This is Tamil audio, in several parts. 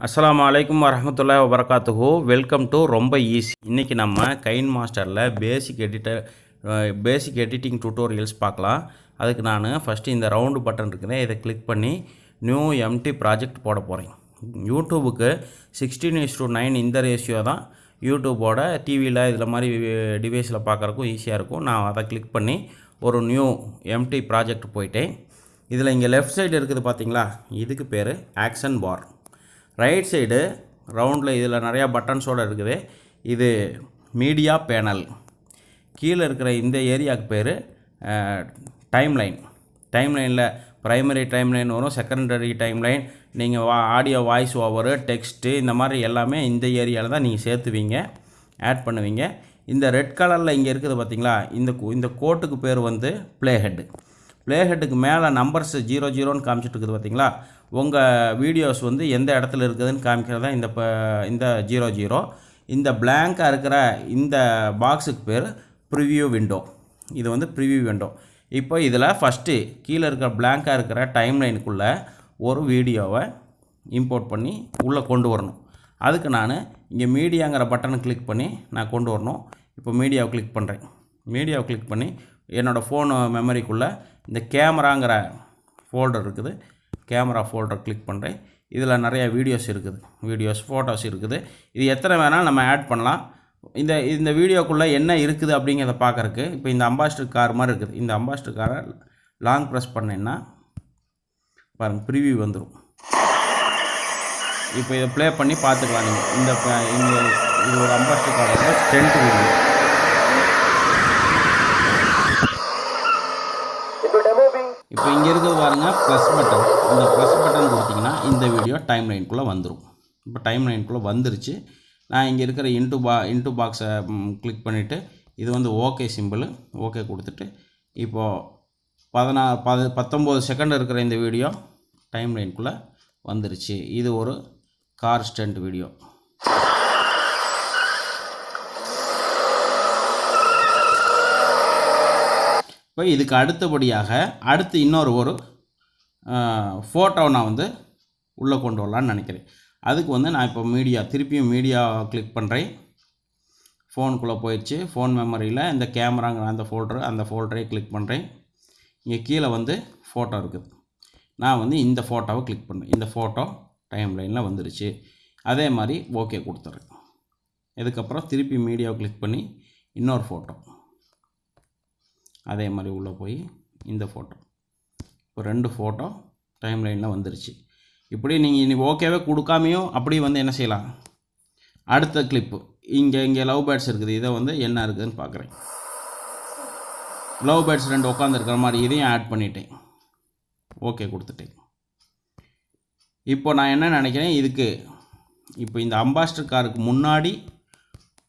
அஸ்லாம் அலைக்கும் வரமத்துல்லா வபரகாத்துஹு வெல்கம் டு ரொம்ப ஈஸி இன்றைக்கி நம்ம கைன் மாஸ்டரில் basic editor basic editing tutorials பார்க்கலாம். அதுக்கு நான் ஃபஸ்ட்டு இந்த ரவுண்டு பட்டன் இருக்குது இதை கிளிக் பண்ணி நியூ எம்டி ப்ராஜெக்ட் போட போகிறேன் யூடியூபுக்கு சிக்ஸ்டீன் இஸ் டூ நைன் இந்த ரேஷியோ தான். யூடியூபோட டிவியில் இதில் மாதிரி டிவைஸில் பார்க்குறக்கும் ஈஸியாக இருக்கும். நான் அதை கிளிக் பண்ணி ஒரு நியூ எம்டி ப்ராஜெக்ட் போயிட்டேன். இதில் இங்கே லெஃப்ட் சைடு இருக்குது பார்த்தீங்களா இதுக்கு பேர் ஆக்ஷன் பார் ரைட் சைடு ரவுண்டில் இதில் நிறையா பட்டன்ஸோடு இருக்குது. இது மீடியா பேனல். கீழே இருக்கிற இந்த ஏரியாவுக்கு பேர் டைம்லைன். டைம்லைனில் ப்ரைமரி டைம்லைன் வரும் செகண்டரி டைம்லைன். நீங்கள் வா ஆடியோ வாய்ஸ் ஓவரு டெக்ஸ்ட்டு இந்த மாதிரி எல்லாமே இந்த ஏரியாவில் தான் நீங்கள் சேர்த்துவீங்க ஆட் பண்ணுவீங்க. இந்த ரெட் கலரில் இங்கே இருக்குது பார்த்திங்களா? இந்த இந்த கோட்டுக்கு பேர் வந்து ப்ளே ஹெட்டு ப்ளே ஹெட்டுக்கு மேலே நம்பர்ஸ் ஜீரோ ஜீரோன்னு காமிச்சிட்டு இருக்குது பார்த்தீங்களா உங்கள் வீடியோஸ் வந்து எந்த இடத்துல இருக்குதுன்னு காமிக்கிறதா இந்த ப இந்த ஜீரோ ஜீரோ இந்த பிளாங்காக இருக்கிற இந்த பாக்ஸுக்கு பேர் ப்ரிவியூ விண்டோ இது வந்து ப்ரிவியூ விண்டோ இப்போ இதில் ஃபஸ்ட்டு கீழே இருக்கிற பிளாங்காக இருக்கிற டைம் லைனுக்குள்ளே ஒரு வீடியோவை இம்போர்ட் பண்ணி உள்ளே கொண்டு வரணும். அதுக்கு நான் இங்கே மீடியாங்கிற பட்டனை கிளிக் பண்ணி நான் கொண்டு வரணும். இப்போ மீடியாவை கிளிக் பண்ணுறேன் மீடியாவை கிளிக் பண்ணி என்னோடய ஃபோன் மெமரிக்குள்ளே இந்த கேமராங்கிற ஃபோல்டர் இருக்குது. கேமரா ஃபோல்டர் கிளிக் பண்ணுறேன் இதில் நிறைய வீடியோஸ் இருக்குது. வீடியோஸ் ஃபோட்டோஸ் இருக்குது. இது எத்தனை வேணால் நம்ம ஆட் பண்ணலாம். இந்த இந்த வீடியோக்குள்ளே என்ன இருக்குது அப்படிங்கிறத பார்க்கறக்கு இப்போ இந்த அம்பாஸ்டர் கார் மாதிரி இருக்குது. இந்த அம்பாஸ்டர் காரை லாங் ப்ரெஸ் பண்ணேன்னா பாருங்கள் ப்ரிவியூ வந்துடும் இப்போ இதை ப்ளே பண்ணி பார்த்துக்கலாம் நீங்கள் இந்த இந்த இது ஒரு அம்பாஸ்டர் காரோட ஸ்ட்ரென்த் வீடியோ இப்போ இங்கே இருக்கிறது பாருங்க ப்ளஸ் பட்டன் இந்த ப்ளஸ் பட்டன் கொடுத்தீங்கன்னா இந்த வீடியோ டைம் லைனுக்குள்ளே வந்துடும் இப்போ டைம் லைனுக்குள்ளே வந்துருச்சு. நான் இங்கே இருக்கிற இன்ட்டு பா இன்ட்டு பாக்ஸை கிளிக் பண்ணிவிட்டு இது வந்து ஓகே சிம்பிள் ஓகே கொடுத்துட்டு இப்போது பதினா பது பத்தொம்போது செகண்ட் இருக்கிற இந்த வீடியோ டைம் லைனுக்குள்ளே வந்துருச்சு. இது ஒரு கார் ஸ்டண்ட் வீடியோ இப்போ இதுக்கு அடுத்தபடியாக அடுத்து இன்னொரு ஒரு ஃபோட்டோ நான் வந்து உள்ளே கொண்டு வரலான்னு நினைக்கிறேன். அதுக்கு வந்து நான் இப்போ மீடியா திருப்பியும் மீடியா கிளிக் பண்ணுறேன் ஃபோனுக்குள்ளே போயிடுச்சு. ஃபோன் மெமரியில் இந்த கேமராங்கிற அந்த ஃபோல்டர் அந்த ஃபோல்டரை கிளிக் பண்ணுறேன் இங்கே கீழே வந்து ஃபோட்டோ இருக்குது நான் வந்து இந்த ஃபோட்டோவை கிளிக் பண்ணேன். இந்த ஃபோட்டோ டைம் லைனில் வந்துருச்சு. அதே மாதிரி ஓகே கொடுத்துட்றேன். இதுக்கப்புறம் திருப்பி மீடியாவை கிளிக் பண்ணி இன்னொரு ஃபோட்டோ அதே மாதிரி உள்ளே போய் இந்த ஃபோட்டோ இப்போ ரெண்டு ஃபோட்டோ டைம் லைனில் வந்துருச்சு. இப்படி நீங்கள் இனி ஓகேவே கொடுக்காமையும் அப்படி வந்து என்ன செய்யலாம்? அடுத்த கிளிப்பு இங்கே இங்கே லவ் பேர்ட்ஸ் இருக்குது. இதை வந்து என்ன இருக்குதுன்னு பார்க்குறேன். லவ் பேர்ட்ஸ் ரெண்டு உட்காந்துருக்கிற மாதிரி இதையும் ஆட் பண்ணிட்டேன். ஓகே கொடுத்துட்டேன். இப்போ நான் என்ன நினைக்கிறேன்? இதுக்கு இப்போ இந்த அம்பாஸ்டர் காருக்கு முன்னாடி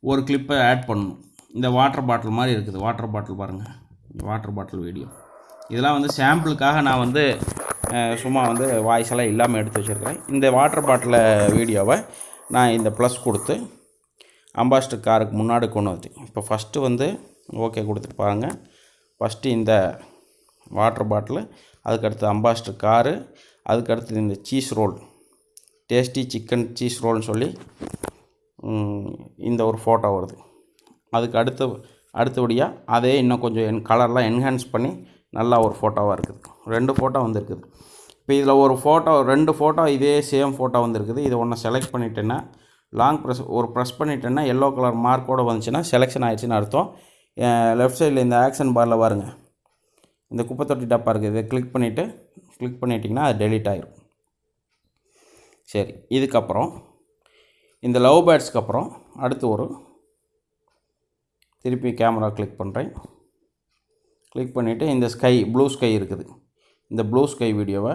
ஒரு கிளிப்பை ஆட் பண்ணணும். இந்த வாட்டர் பாட்டில் மாதிரி இருக்குது. வாட்டர் பாட்டில் பாருங்கள் வாட்டர் பாட்டில் வீடியோ இதெல்லாம் வந்து சாம்பிளுக்காக நான் வந்து சும்மா வந்து வாய்ஸ் எல்லாம் இல்லாமல் எடுத்து வச்சுருக்கிறேன். இந்த வாட்டர் பாட்டில் வீடியோவை நான் இந்த ப்ளஸ் கொடுத்து அம்பாஸ்டர் காருக்கு முன்னாடி கொண்டு வந்துட்டேன். இப்போ ஃபஸ்ட்டு வந்து ஓகே கொடுத்துட்டு பாருங்கள் ஃபஸ்ட்டு இந்த வாட்டர் பாட்டில் அதுக்கடுத்து அம்பாஸ்டர் காரு அதுக்கடுத்து இந்த cheese roll tasty chicken cheese ரோல்னு சொல்லி இந்த ஒரு ஃபோட்டோ வருது. அதுக்கு அடுத்த அடுத்தபடியாக அதே இன்னும் கொஞ்சம் என் கலர்லாம் என்ஹான்ஸ் பண்ணி நல்லா ஒரு ஃபோட்டோவாக இருக்குது. ரெண்டு ஃபோட்டோ வந்திருக்குது. இப்போ இதில் ஒரு ஃபோட்டோ ரெண்டு ஃபோட்டோ இதே சேம் ஃபோட்டோ வந்திருக்குது. இதை ஒன்று செலக்ட் பண்ணிட்டேன்னா லாங் ப்ரெஸ் ஒரு ப்ரெஸ் பண்ணிட்டேன்னா எல்லோ கலர் மார்க்கோடு வந்துச்சுன்னா செலெக்ஷன் ஆயிடுச்சுன்னு அர்த்தம். லெஃப்ட் சைடில் இந்த ஆக்ஷன் பாரில் பாருங்க. இந்த குப்பை தொட்டி டப்பா இருக்குது. இதை கிளிக் பண்ணிவிட்டு கிளிக் பண்ணிட்டீங்கன்னா அது டெலிட் ஆகிரும் சரி இதுக்கப்புறம் இந்த லவ் பேர்ட்ஸ்க்கு அப்புறம் அடுத்து ஒரு திருப்பி கேமரா கிளிக் பண்ணுறேன் கிளிக் பண்ணிவிட்டு இந்த ஸ்கை ப்ளூ ஸ்கை இருக்குது. இந்த ப்ளூ ஸ்கை வீடியோவை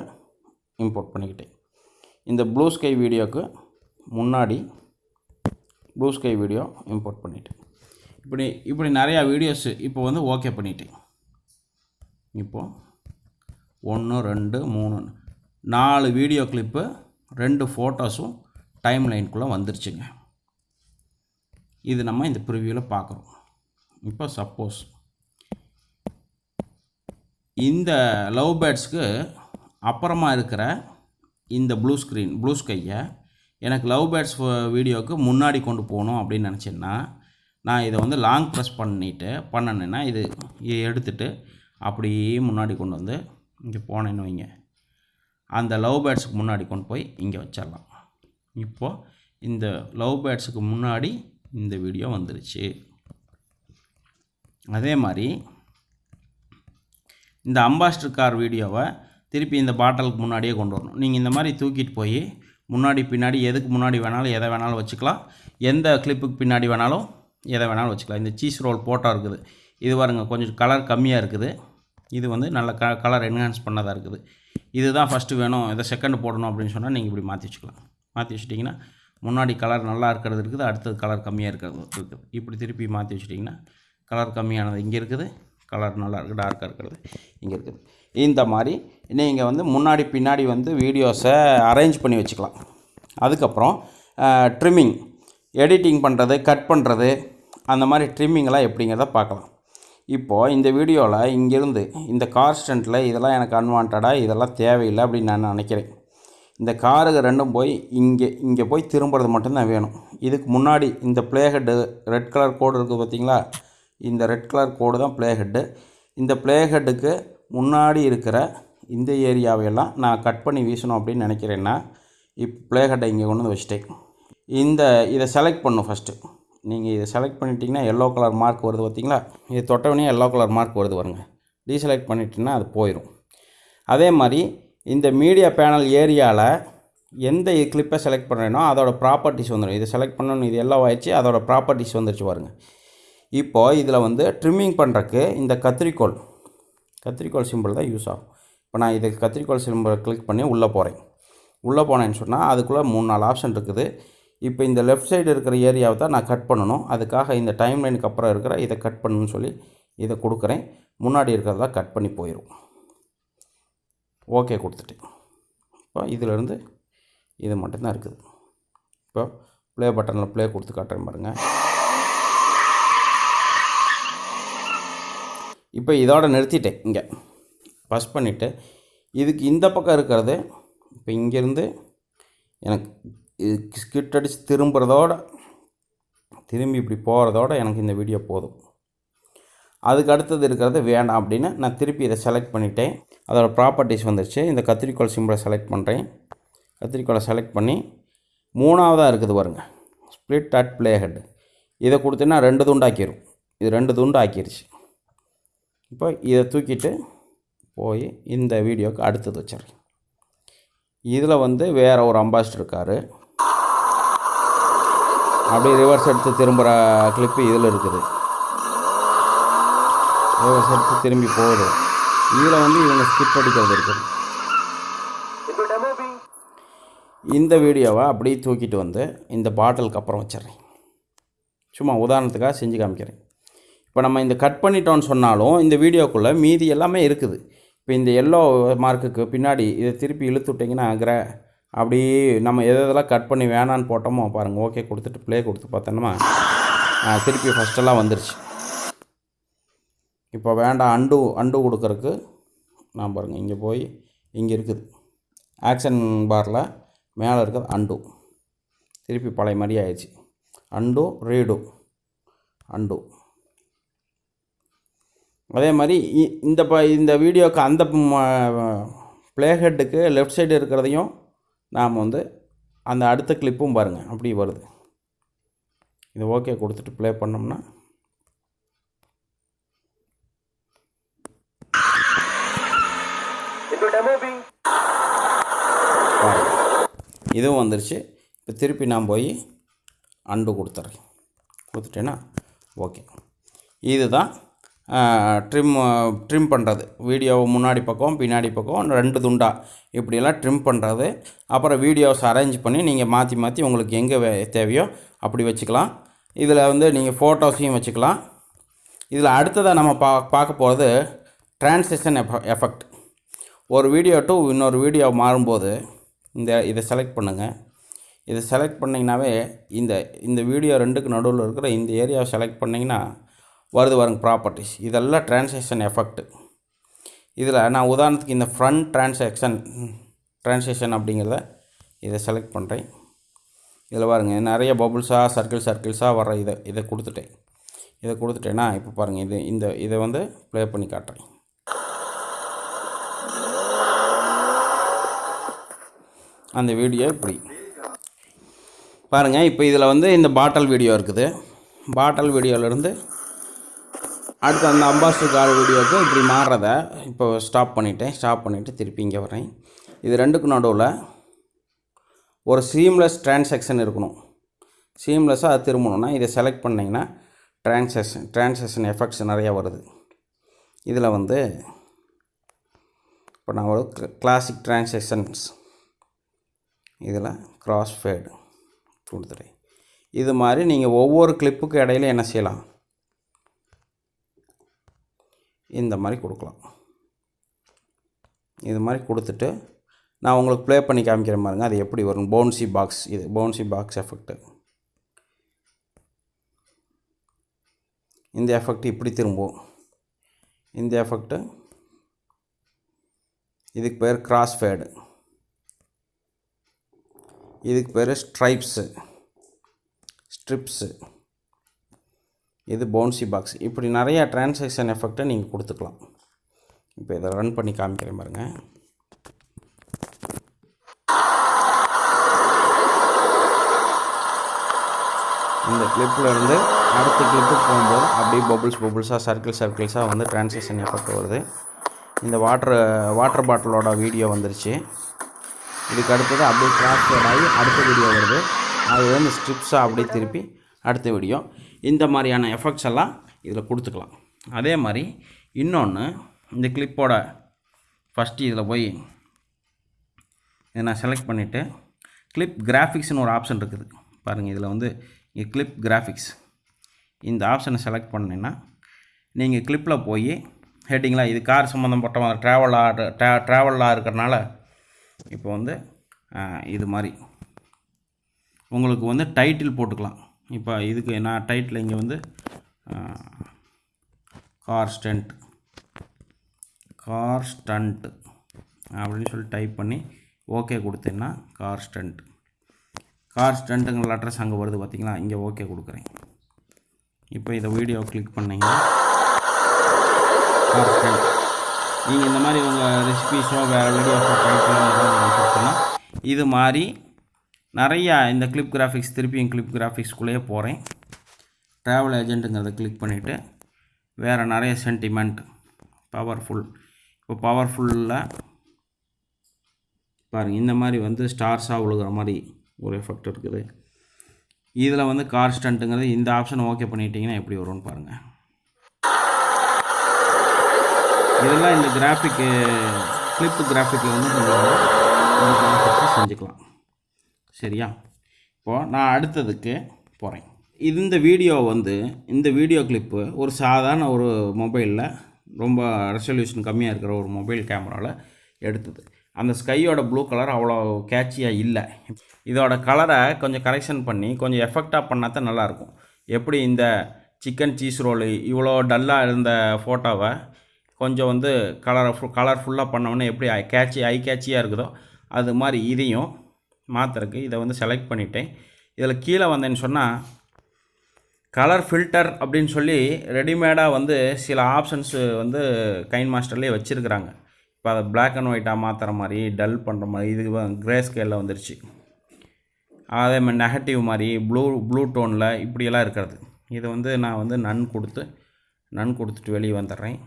இம்போர்ட் பண்ணிக்கிட்டேன். இந்த ப்ளூ ஸ்கை வீடியோவுக்கு முன்னாடி ப்ளூ ஸ்கை வீடியோ இம்போர்ட் பண்ணிவிட்டேன் இப்படி இப்படி நிறையா வீடியோஸ் இப்போ வந்து ஓகே பண்ணிட்டேன். இப்போது ஒன்று ரெண்டு மூணு நாலு வீடியோ கிளிப்பு ரெண்டு ஃபோட்டோஸும் டைம் லைனுக்குள்ளே வந்துருச்சுங்க. இது நம்ம இந்த ப்ரிவியூவில் பார்க்குறோம் இப்போ சப்போஸ் இந்த லவ் பேர்ட்ஸ்க்கு அப்புறமா இருக்கிற இந்த ப்ளூ ஸ்க்ரீன் ப்ளூ ஸ்கையை எனக்கு லவ் பேர்ட்ஸ் வீடியோவுக்கு முன்னாடி கொண்டு போகணும் அப்படின்னு நினச்சேன்னா நான் இதை வந்து லாங் ப்ரெஸ் பண்ணிவிட்டு பண்ணணுன்னா இது எடுத்துட்டு அப்படியே முன்னாடி கொண்டு வந்து இங்கே போனேன்னு வைங்க. அந்த லவ் பேர்ட்ஸுக்கு முன்னாடி கொண்டு போய் இங்கே வச்சிடலாம். இப்போது இந்த லவ் பேர்ட்ஸுக்கு முன்னாடி இந்த வீடியோ வந்துருச்சு. அதே மாதிரி இந்த அம்பாஸ்டர் கார் வீடியோவை திருப்பி இந்த பாட்டிலுக்கு முன்னாடியே கொண்டு வரணும். நீங்கள் இந்த மாதிரி தூக்கிட்டு போய் முன்னாடி பின்னாடி எதுக்கு முன்னாடி வேணாலும் எதை வேணாலும் வச்சுக்கலாம். எந்த கிளிப்புக்கு பின்னாடி வேணாலும் எதை வேணாலும் வச்சுக்கலாம். இந்த சீஸ் ரோல் போட்டோ இருக்குது. இது பாருங்கள் கொஞ்சம் கலர் கம்மியாக இருக்குது. இது வந்து நல்ல க கலர் என்ஹான்ஸ் பண்ணதாக இருக்குது. இதுதான் ஃபஸ்ட்டு வேணும். இதை செகண்ட் போடணும் அப்படின்னு சொன்னால் நீங்கள் இப்படி மாற்றி வச்சுக்கலாம். மாற்றி வச்சுட்டிங்கன்னா முன்னாடி கலர் நல்லா இருக்கிறது இருக்குது அடுத்தது கலர் கம்மியாக இருக்கிறது இருக்குது. இப்படி திருப்பி மாற்றி வச்சுட்டிங்கன்னா கலர் கம்மியானது. இங்கே இருக்குது. கலர் நல்லா இருக்குது டார்க்காக இருக்கிறது. இங்கே இருக்குது. இந்த மாதிரி நீங்கள் வந்து முன்னாடி பின்னாடி வந்து வீடியோஸை அரேஞ்ச் பண்ணி வச்சுக்கலாம். அதுக்கப்புறம் ட்ரிம்மிங் எடிட்டிங் பண்ணுறது கட் பண்ணுறது அந்த மாதிரி ட்ரிம்மிங்கெல்லாம் எப்படிங்கிறத பார்க்கலாம். இப்போது இந்த வீடியோவில் இங்கேருந்து இந்த கார் ஸ்டண்ட்டில் இதெல்லாம் எனக்கு அன்வான்டாக இதெல்லாம் தேவையில்லை அப்படின்னு நான் நினைக்கிறேன். இந்த காருக்கு ரெண்டும் போய் இங்கே இங்கே போய் திரும்புறது மட்டும்தான் வேணும். இதுக்கு முன்னாடி இந்த பிளேஹெட்டு ரெட் கலர் கோடு இருக்குது பார்த்தீங்களா? இந்த ரெட் கலர் கோடு தான் ப்ளே ஹெட்டு இந்த ப்ளே ஹெட்டுக்கு முன்னாடி இருக்கிற இந்த ஏரியாவையெல்லாம் நான் கட் பண்ணி வீசணும் அப்படின்னு நினைக்கிறேன்னா இப்போ ப்ளே ஹெட்டை இங்கே கொண்டு வந்து வச்சுட்டேன். இந்த இதை செலக்ட் பண்ணும் ஃபஸ்ட்டு நீங்கள் இதை செலக்ட் பண்ணிட்டீங்கன்னா எல்லோ கலர் மார்க் வருது பார்த்தீங்களா இது தொட்டவனே எல்லோ கலர் மார்க் வருது பாருங்க. டீசெலக்ட் பண்ணிட்டீங்கன்னா அது போயிடும் அதே மாதிரி இந்த மீடியா பேனல் ஏரியாவில் எந்த கிளிப்பை செலக்ட் பண்ணுறேனோ அதோட ப்ராப்பர்ட்டிஸ் வந்துடும் இதை செலக்ட் பண்ணணும் இது எல்லாம் ஆயிடுச்சு அதோடய ப்ராப்பர்ட்டிஸ் வந்துருச்சு பாருங்கள் இப்போது இதில் வந்து ட்ரிம்மிங் பண்ணுறக்கு இந்த கத்திரிக்கோல் கத்திரிக்கோல் சிம்பிள் தான் யூஸ் ஆகும். இப்போ நான் இதுக்கு கத்திரிக்கோல் சிம்பிள் கிளிக் பண்ணி உள்ளே போகிறேன். உள்ளே போனேன்னு சொன்னால் அதுக்குள்ளே மூணு நாலு ஆப்ஷன் இருக்குது. இப்போ இந்த லெஃப்ட் சைடு இருக்கிற ஏரியாவை தான் நான் கட் பண்ணணும். அதுக்காக இந்த டைம் லைனுக்கு அப்புறம் இருக்கிற இதை கட் பண்ணணும்னு சொல்லி இதை கொடுக்குறேன். முன்னாடி இருக்கிறதா கட் பண்ணி போயிடும் ஓகே கொடுத்துட்டேன். இப்போ இதிலேருந்து இது மட்டும்தான் இருக்குது. இப்போ ப்ளே பட்டனில் ப்ளே கொடுத்து காட்டுறேன் பாருங்கள் இப்போ இதோட நிறுத்திட்டேன் இங்கே. பஸ் பண்ணிவிட்டு இதுக்கு இந்த பக்கம் இருக்கிறது இப்போ இங்கேருந்து எனக்கு இது ஸ்கிட் அடித்து திரும்புகிறதோட திரும்பி இப்படி போகிறதோட எனக்கு இந்த வீடியோ போதும். அதுக்கு அடுத்தது இருக்கிறது வேண்டாம் அப்படின்னு நான் திருப்பி இதை செலக்ட் பண்ணிட்டேன். அதோட ப்ராப்பர்ட்டிஸ் வந்துருச்சு. இந்த கத்திரிக்கோள் சிம்பிளை செலக்ட் பண்ணுறேன் கத்திரிக்கோளை செலக்ட் பண்ணி மூணாவதாக இருக்குது பாருங்க. ஸ்ப்ளிட் அட் பிளே ஹெட் இதை கொடுத்தீங்கன்னா ரெண்டு துண்டாக்கிடும் இது ரெண்டு துண்டு ஆக்கிடுச்சு இப்போ இதை தூக்கிட்டு போய் இந்த வீடியோவுக்கு அடுத்தது வச்சிடுறேன் இதில் வந்து வேறு ஒரு அம்பாஸ்டர் இருக்கார். அப்படியே ரிவர்ஸ் எடுத்து திரும்புகிற கிளிப்பு இதில் இருக்குது. ரிவர்ஸ் எடுத்து திரும்பி போகுது. இதில் வந்து இவங்க ஸ்கிப் அடிக்கிறது இருக்குது. இந்த வீடியோவை அப்படியே தூக்கிட்டு வந்து இந்த பாட்டிலுக்கு அப்புறம் வச்சிடுறேன். சும்மா உதாரணத்துக்காக செஞ்சு காமிக்கிறேன். இப்போ நம்ம இந்த கட் பண்ணிட்டோம்னு சொன்னாலும் இந்த வீடியோக்குள்ளே மீதி எல்லாமே இருக்குது. இப்போ இந்த எல்லோ மார்க்குக்கு பின்னாடி இதை திருப்பி இழுத்து விட்டிங்கன்னா கிர அப்படி நம்ம எது எதெல்லாம் கட் பண்ணி வேணான்னு போட்டோமோ பாருங்கள் ஓகே கொடுத்துட்டு ப்ளே கொடுத்து பார்த்தோன்னா திருப்பி ஃபஸ்ட்டெல்லாம் வந்துருச்சு. இப்போ வேண்டாம் அண்டு அண்டு கொடுக்கறக்கு நான் பாருங்கள் இங்கே போய் இங்கே இருக்குது. ஆக்ஷன் பாரில் மேலே இருக்கிறது அண்டு திருப்பி பழைய மாதிரி ஆயிடுச்சு. அண்டு ரீடு அண்டு அதே மாதிரி இ- இந்த ப இந்த வீடியோவுக்கு அந்த ப்ளேஹெட்டுக்கு லெஃப்ட் சைடு இருக்கிறதையும் நாம் வந்து அந்த அடுத்த கிளிப்பும் பாருங்கள் அப்படி வருது. இது ஓகே கொடுத்துட்டு ப்ளே பண்ணோம்னா. இதுவும் வந்துருச்சு. இப்போ திருப்பி நான் போய் அண்டு கொடுத்துட்றேன் கொடுத்துட்டேன்னா ஓகே இதுதான் ட்ரிம் ட்ரிம் பண்ணுறது வீடியோவை முன்னாடி பக்கம் பின்னாடி பக்கம் ரெண்டு துண்டா. இப்படியெல்லாம் ட்ரிம் பண்ணுறது அப்புறம் வீடியோஸ் அரேஞ்ச் பண்ணி நீங்கள் மாற்றி மாற்றி உங்களுக்கு எங்கே தேவையோ அப்படி வச்சுக்கலாம். இதில் வந்து நீங்கள் ஃபோட்டோஸையும் வச்சுக்கலாம். இதில் அடுத்ததாக நம்ம பா பார்க்க போகிறது டிரான்சிஷன் எஃபெக்ட் ஒரு வீடியோ டு இன்னொரு வீடியோ மாறும்போது இந்த இதை செலக்ட் பண்ணுங்கள் இதை செலக்ட் பண்ணிங்கனாவே இந்த இந்த வீடியோ ரெண்டுக்கு நடுவில் இருக்கிற இந்த ஏரியாவை செலக்ட் பண்ணிங்கன்னா வருது பாருங்க ப்ராப்பர்ட்டிஸ் இதெல்லாம் டிரான்சாக்ஷன் எஃபெக்ட் இதில் நான் உதாரணத்துக்கு இந்த ஃப்ரண்ட் டிரான்சாக்ஷன் டிரான்சாக்ஷன் அப்படிங்கிறத இதை செலக்ட் பண்ணுறேன் இதில் பாருங்கள் நிறைய பபுள்ஸாக சர்க்கிள் சர்க்கிள்ஸாக வர இதை இதை கொடுத்துட்டேன். இதை கொடுத்துட்டேன்னா இப்போ பாருங்கள் இது இந்த இதை வந்து ப்ளே பண்ணி காட்டுறேன். அந்த வீடியோ இப்படி. பாருங்கள் இப்போ இதில் வந்து இந்த பாட்டல் வீடியோ இருக்குது. பாட்டல் வீடியோவிலேருந்து அடுத்து அந்த அம்பாஸ்டர் கார் வீடியோவுக்கு இப்படி மாறுறத இப்போ ஸ்டாப் பண்ணிட்டேன். ஸ்டாப் பண்ணிவிட்டு திருப்பி இங்கே வரேன் இது ரெண்டுக்கும் நடுவில் ஒரு சீம்லெஸ் டிரான்சாக்ஷன் இருக்கணும். சீம்லெஸ்ஸாக அது திரும்பணும்னா இதை செலக்ட் பண்ணிங்கன்னா டிரான்சாக்ஷன் டிரான்சாக்ஷன் எஃபெக்ட்ஸ் நிறையா வருது. இதில் வந்து இப்போ நான் ஒரு கிளாசிக் டிரான்சாக்ஷன்ஸ் இதில் கிராஸ் ஃபேடு கொடுத்துட்டேன் இது மாதிரி நீங்கள் ஒவ்வொரு கிளிப்புக்கு இடையில என்ன செய்யலாம்? இந்த மாதிரி கொடுக்கலாம். இது மாதிரி கொடுத்துட்டு நான் உங்களுக்கு ப்ளே பண்ணி காமிக்கிற மாதிரிங்க அது எப்படி வரும்? பவுன்சி பாக்ஸ் இது பவுன்சி பாக்ஸ் எஃபெக்ட்டு இந்த எஃபெக்ட் இப்படி திரும்பும். இந்த எஃபெக்ட்டு இதுக்கு பேர் கிராஸ் ஃபேடு இதுக்கு பேர் ஸ்ட்ரைப்ஸு ஸ்ட்ரிப்ஸு இது பவுன்சி பாக்ஸ் இப்படி நிறையா டிரான்சாக்ஷன் எஃபெக்டை நீங்கள் கொடுத்துக்கலாம். இப்போ இதை ரன் பண்ணி காமிக்கிறேன் பாருங்கள் இந்த கிளிப்பில் இருந்து அடுத்த கிளிப்புக்கு போகும்போது அப்படியே பபுள்ஸ் பபுள்ஸாக சர்க்கிள் சர்க்கிள்ஸாக வந்து டிரான்சாக்ஷன் எஃபெக்ட் வருது. இந்த வாட்டர் வாட்டர் பாட்டிலோட வீடியோ வந்துருச்சு. இதுக்கு அடுத்தது அப்படியே கிராஸ் ஆகி அடுத்த வீடியோ வருது. அது வந்து ஸ்ட்ரிப்ஸாக அப்படியே திருப்பி அடுத்த வீடியோ இந்த மாதிரியான எஃபெக்ட்ஸ் எல்லாம் இதில் கொடுத்துக்கலாம். அதே மாதிரி இன்னொன்று இந்த கிளிப்போட ஃபஸ்ட்டு இதில் போய் இதை நான் செலக்ட் பண்ணிவிட்டு கிளிப் கிராஃபிக்ஸ்னு ஒரு ஆப்ஷன் இருக்குது. பாருங்கள் இதில் வந்து இங்கே கிளிப் கிராஃபிக்ஸ் இந்த ஆப்ஷனை செலக்ட் பண்ணிங்கன்னா நீங்கள் கிளிப்பில் போய் ஹெட்டிங்களா இது கார் சம்மந்தப்பட்ட ட்ராவலாக ட்ரா ட்ராவலாக இருக்கிறனால இப்போ வந்து இது மாதிரி. உங்களுக்கு வந்து டைட்டில் போட்டுக்கலாம். இப்போ இதுக்கு நான் டைட்டில் இங்கே வந்து கார் ஸ்டண்ட் கார் ஸ்டண்ட் அப்படின்னு சொல்லி டைப் பண்ணி ஓகே கொடுத்தேன்னா கார் ஸ்டண்ட் கார் ஸ்டண்ட்டுங்கிற அட்ரஸ் அங்கே வருது பார்த்திங்களா இங்கே ஓகே கொடுக்குறேன். இப்போ இதை வீடியோ கிளிக் பண்ணிங்க கார் ஸ்டண்ட் நீங்கள் இந்த மாதிரி உங்கள் ரெசிபிஸோ வேறு வீடியோஸோ டைட்டிலோ இது மாதிரி நிறையா இந்த கிளிப் கிராஃபிக்ஸ் திருப்பியும் கிளிப் கிராஃபிக்ஸ்குள்ளேயே போகிறேன் ட்ராவல் ஏஜென்ட்டுங்கிறத கிளிக் பண்ணிவிட்டு வேறு நிறைய சென்டிமெண்ட் பவர்ஃபுல் இப்போ பவர்ஃபுல்லில் பாருங்கள் இந்த மாதிரி வந்து ஸ்டார்ஸாக விழுகிற மாதிரி ஒரு எஃபெக்ட் இருக்குது. இதில் வந்து கார்ஸ்டன்ட்டுங்கிறது இந்த ஆப்ஷன் ஓகே பண்ணிட்டீங்கன்னா எப்படி வரும்னு பாருங்கள் இதெல்லாம் இந்த கிராஃபிக்கு கிளிப்பு கிராஃபிக்கில் வந்து கொஞ்சம் செஞ்சுக்கலாம். சரியா? இப்போது நான் அடுத்ததுக்கு போகிறேன் இந்த வீடியோ வந்து இந்த வீடியோ கிளிப்பு ஒரு சாதாரண ஒரு மொபைலில் ரொம்ப ரெசல்யூஷன் கம்மியாக இருக்கிற ஒரு மொபைல் கேமராவில் எடுத்தது. அந்த ஸ்கையோட ப்ளூ கலர் அவ்வளோ கேட்சியாக இல்லை. இதோட கலரை கொஞ்சம் கரெக்ஷன் பண்ணி கொஞ்சம் எஃபெக்டாக பண்ணால் தான் நல்லாயிருக்கும். எப்படி இந்த சிக்கன் சீஸ் ரோலு இவ்வளோ டல்லாக இருந்த ஃபோட்டோவை கொஞ்சம் வந்து கலரை ஃபுல் கலர்ஃபுல்லாக பண்ணோன்னே எப்படி கேட்சி ஐ கேட்சியாக இருக்குதோ அது மாதிரி இதையும் மாற்றுறதுக்கு இதை வந்து செலக்ட் பண்ணிட்டேன். இதில் கீழே வந்தேன்னு சொன்னால் கலர் ஃபில்டர் அப்படின்னு சொல்லி ரெடிமேடாக வந்து சில ஆப்ஷன்ஸு வந்து கைன் மாஸ்டர்லேயே வச்சுருக்குறாங்க. இப்போ அதை பிளாக் அண்ட் ஒயிட்டாக மாற்றுற மாதிரி டல் பண்ணுற மாதிரி இது கிரே ஸ்கேலில் வந்துருச்சு. அதே மாதிரி நெகட்டிவ் மாதிரி ப்ளூ ப்ளூ டோனில் இப்படியெல்லாம் இருக்கிறது. இதை வந்து நான் வந்து நன் கொடுத்து நன் கொடுத்துட்டு வெளியே வந்துடுறேன்.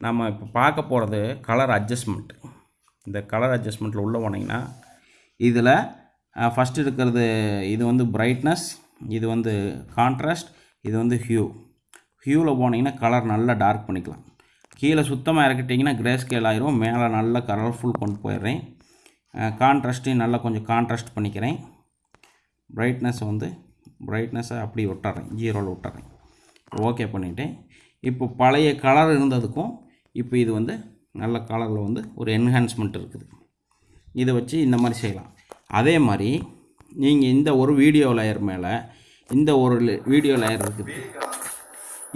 நம்ம இப்போ பார்க்க போகிறது கலர் அட்ஜஸ்ட்மெண்ட் இந்த கலர் அட்ஜஸ்ட்மெண்ட்டில் உள்ளே போனீங்கன்னா இதில் ஃபஸ்ட்டு இருக்கிறது இது வந்து பிரைட்னஸ் இது வந்து கான்ட்ராஸ்ட் இது வந்து ஹியூ ஹியூவில் போனீங்கன்னா கலர் நல்லா டார்க் பண்ணிக்கலாம். கீழே சுத்தமாக இறக்கிட்டிங்கன்னா கிரே ஸ்கேல் ஆயிரும். மேலே நல்லா கலர்ஃபுல் கொண்டு போயிடுறேன். கான்ட்ராஸ்ட்டையும் நல்லா கொஞ்சம் கான்ட்ராஸ்ட் பண்ணிக்கிறேன். பிரைட்னஸ் வந்து பிரைட்னஸை அப்படி விட்டுறேன் ஜீரோவில் விட்டுறேன் ஓகே பண்ணிவிட்டேன் இப்போ பழைய கலர் இருந்ததுக்கும் இப்போ இது வந்து நல்ல கலரில் வந்து ஒரு என்ஹான்ஸ்மெண்ட் இருக்குது. இதை வச்சு இந்த மாதிரி செய்யலாம். அதே மாதிரி நீங்கள் இந்த ஒரு வீடியோ லேயர் மேலே இந்த ஒரு வீடியோ லேயர் இருக்குது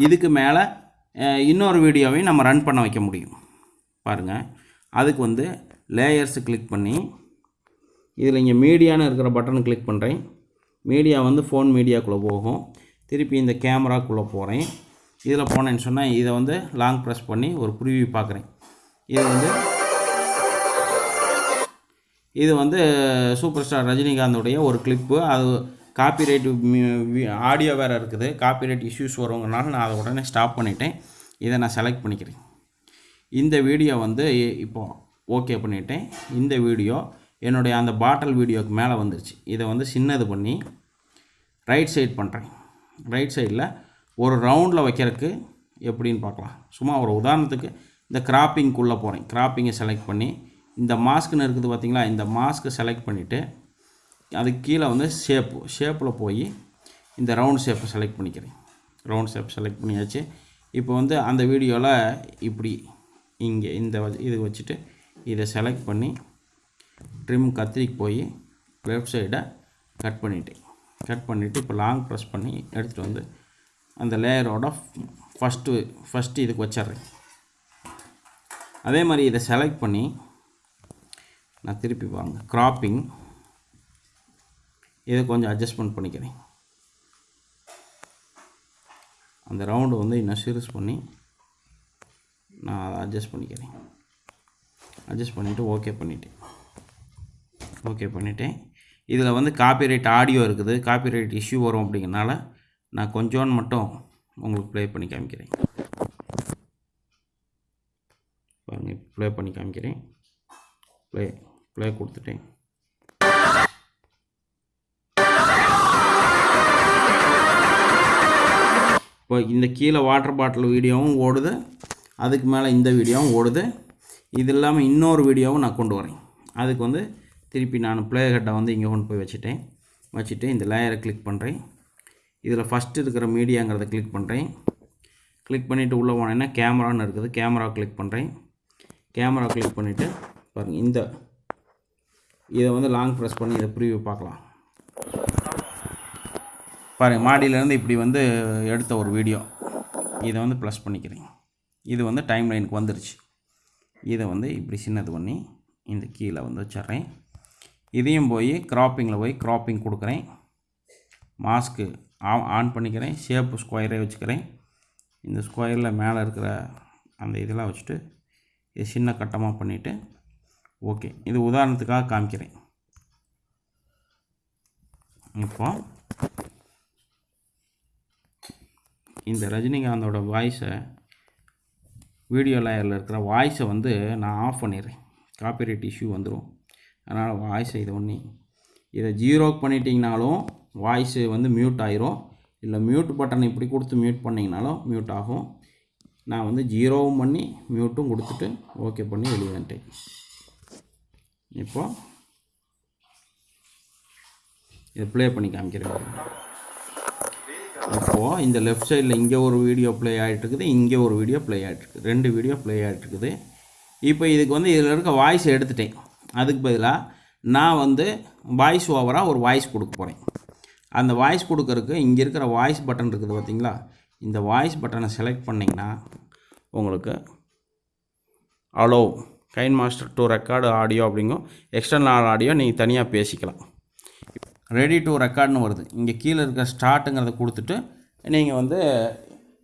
இதுக்கு மேலே இன்னொரு வீடியோவையும் நம்ம ரன் பண்ண வைக்க முடியும். பாருங்கள் அதுக்கு வந்து லேயர்ஸு கிளிக் பண்ணி இதில் இங்கே மீடியான்னு இருக்கிற பட்டனை கிளிக் பண்ணுறேன் மீடியா வந்து ஃபோன் மீடியாக்குள்ளே போகும். திருப்பி இந்த கேமராக்குள்ளே போகிறேன் இதில் போனேன்னு சொன்னால் இதை வந்து லாங் ப்ரெஸ் பண்ணி ஒரு ப்ரிவியூ பார்க்குறேன் இது வந்து இது வந்து சூப்பர் ஸ்டார் ரஜினிகாந்தோடைய ஒரு கிளிப்பு அது காப்பிரைட் ஆடியோ வேறு இருக்குது. காப்பிரைட் இஷ்யூஸ் வருவங்கனால நான் அதை உடனே ஸ்டாப் பண்ணிட்டேன். இதை நான் செலக்ட் பண்ணிக்கிறேன். இந்த வீடியோ வந்து இப்போது இப்போ ஓகே பண்ணிட்டேன். இந்த வீடியோ என்னுடைய அந்த பாட்டில் வீடியோக்கு மேலே வந்துருச்சு. இதை வந்து சின்னது பண்ணி ரைட் சைட் பண்ணுறேன் ரைட் சைடில் ஒரு ரவுண்டில் வைக்கிறதுக்கு எப்படின்னு பார்க்கலாம். சும்மா ஒரு உதாரணத்துக்கு இந்த கிராப்பிங்குள்ளே போகிறேன் கிராப்பிங்கை செலக்ட் பண்ணி இந்த மாஸ்க்குன்னு இருக்குது பார்த்திங்களா இந்த மாஸ்க்கை செலக்ட் பண்ணிவிட்டு அதுக்கு கீழே வந்து ஷேப்பு ஷேப்பில் போய் இந்த ரவுண்ட் ஷேப்பை செலக்ட் பண்ணிக்கிறேன். ரவுண்ட் ஷேப் செலக்ட் பண்ணியாச்சு. இப்போ வந்து அந்த வீடியோவில் இப்படி இங்கே இந்த இது வச்சுட்டு இதை செலக்ட் பண்ணி ட்ரிம் கத்திரிக்கு போய் லெஃப்ட் சைடை கட் பண்ணிட்டேன். கட் பண்ணிவிட்டு இப்போ லாங் ப்ரெஸ் பண்ணி எடுத்துகிட்டு வந்து அந்த லேயரோட ஃபஸ்ட்டு ஃபஸ்ட்டு இதுக்கு வச்சிட்றேன். அதே மாதிரி இதை செலக்ட் பண்ணி நான் திருப்பி வாங்க. கிராப்பிங் இதை கொஞ்சம் அட்ஜஸ்ட்மெண்ட் பண்ணிக்கிறேன். அந்த ரவுண்டு வந்து இன்னும் சீரியஸ் பண்ணி நான் அதை அட்ஜஸ்ட் பண்ணிக்கிறேன். அட்ஜஸ்ட் பண்ணிவிட்டு ஓகே பண்ணிட்டேன். ஓகே பண்ணிட்டேன். இதில் வந்து காப்பிரைட் ஆடியோ இருக்குது. காப்பிரைட் இஷ்யூ வரும் அப்படிங்கிறனால நான் கொஞ்சோன்னு மட்டும் உங்களுக்கு ப்ளே பண்ணி காமிக்கிறேன். பாருங்கள் ப்ளே பண்ணி காமிக்கிறேன். ப்ளே ப்ளே கொடுத்துட்டேன். இப்போ இந்த கீழே வாட்டர் பாட்டில் வீடியோவும் ஓடுது. அதுக்கு மேலே இந்த வீடியோவும் ஓடுது. இது இல்லாமல் இன்னொரு வீடியோவும் நான் கொண்டு வரேன். அதுக்கு வந்து திருப்பி நான் ப்ளே ஹெட்டை வந்து இங்கே கொண்டு போய் வச்சுட்டேன். வச்சுட்டு இந்த லேயரை கிளிக் பண்ணுறேன் இதில் ஃபஸ்ட்டு இருக்கிற மீடியாங்கிறத கிளிக் பண்ணுறேன் கிளிக் பண்ணிவிட்டு உள்ளே போனேன்னா கேமரான்னு இருக்குது. கேமரா கிளிக் பண்ணுறேன் கேமரா கிளிக் பண்ணிவிட்டு பாருங்கள் இந்த இதை வந்து லாங் ப்ரெஸ் பண்ணி இதை ப்ரீவியூ பார்க்கலாம். பாருங்கள் மாடியிலேருந்து இப்படி வந்து எடுத்த ஒரு வீடியோ இதை வந்து ப்ளஸ் பண்ணிக்கிறேன் இது வந்து டைம் லைனுக்கு வந்துருச்சு. இதை வந்து இப்படி சின்னது பண்ணி இந்த கீழே வந்து வச்சிட்றேன். இதையும் போய் கிராப்பிங்கில் போய் கிராப்பிங் கொடுக்குறேன். மாஸ்க்கு ஆன் பண்ணிக்கிறேன். ஷேப்பு ஸ்கொயரே வச்சுக்கிறேன். இந்த ஸ்கொயரில் மேலே இருக்கிற அந்த இதெல்லாம் வச்சுட்டு இது சின்ன கட்டமாக பண்ணிவிட்டு ஓகே இது உதாரணத்துக்காக காமிக்கிறேன். இப்போ இந்த ரஜினிகாந்தோட வாய்ஸை வீடியோ லேயரில் இருக்கிற வாய்ஸை வந்து நான் ஆஃப் பண்ணிடுறேன். காப்பிரைட் இஷ்யூ வந்துடும் அதனால் வாய்ஸை இது ஒன்று இதை ஜீரோ பண்ணிட்டீங்கனாலும் வாய்ஸு வந்து மியூட் ஆயிரும். இல்லை மியூட் பட்டன் இப்படி கொடுத்து மியூட் பண்ணிங்கனாலும் மியூட் ஆகும். நான் வந்து ஜீரோவும் பண்ணி மியூட்டும் கொடுத்துட்டு ஓகே பண்ணி வெளியே வந்துட்டேன். இப்போ இதை ப்ளே பண்ணி காமிக்கிறேன். இப்போது இந்த லெஃப்ட் சைடில் இங்கே ஒரு வீடியோ ப்ளே ஆகிட்டு இருக்குது இங்கே ஒரு வீடியோ ப்ளே ஆகிட்டு இருக்குது ரெண்டு வீடியோ ப்ளே ஆகிட்டு இருக்குது இப்போ இதுக்கு வந்து இதில் இருக்க வாய்ஸ் எடுத்துட்டேன். அதுக்கு பதிலாக நான் வந்து வாய்ஸ் ஓவராக ஒரு வாய்ஸ் கொடுக்க போகிறேன் அந்த வாய்ஸ் கொடுக்கறதுக்கு இங்கே இருக்கிற வாய்ஸ் பட்டன் இருக்குது பார்த்தீங்களா இந்த வாய்ஸ் பட்டனை செலக்ட் பண்ணிங்கன்னா உங்களுக்கு allow gain master to record audio அப்படிங்கும் எக்ஸ்டர்னல் ஆடியோ நீங்கள் தனியாக பேசிக்கலாம். ரெடி டு ரெக்கார்ட்னு வருது. இங்கே கீழே இருக்க ஸ்டார்ட்டுங்கிறத கொடுத்துட்டு நீங்கள் வந்து